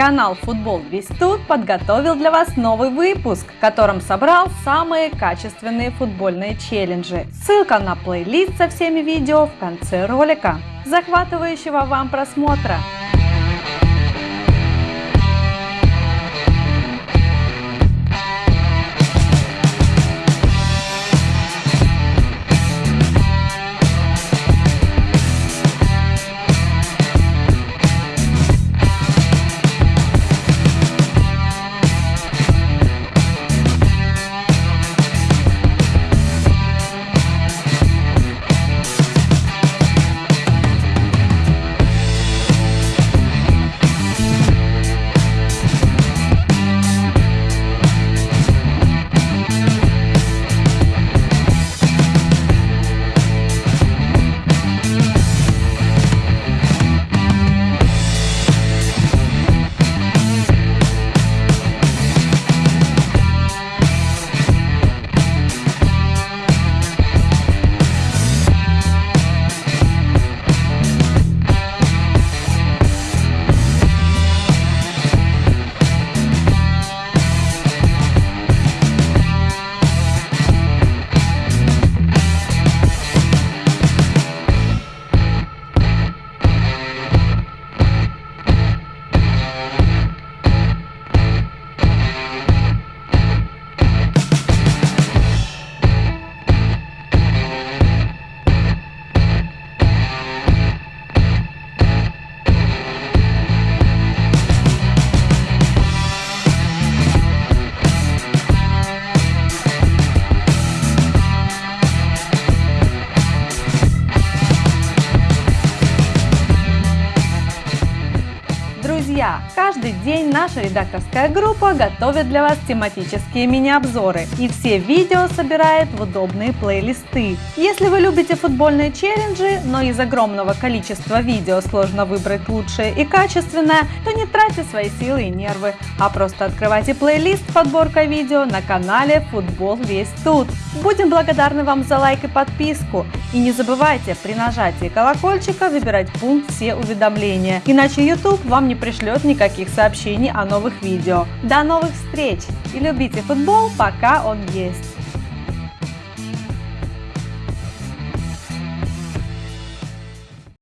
Канал Футбол Весь Тут подготовил для вас новый выпуск, в котором собрал самые качественные футбольные челленджи. Ссылка на плейлист со всеми видео в конце ролика. Захватывающего вам просмотра! Друзья, каждый день наша редакторская группа готовит для вас тематические мини-обзоры и все видео собирает в удобные плейлисты. Если вы любите футбольные челленджи, но из огромного количества видео сложно выбрать лучшее и качественное, то не тратьте свои силы и нервы, а просто открывайте плейлист подборка видео на канале Футбол весь тут. Будем благодарны вам за лайк и подписку. И не забывайте при нажатии колокольчика выбирать пункт «Все уведомления», иначе YouTube вам не пришлет никаких сообщений о новых видео. До новых встреч и любите футбол, пока он есть!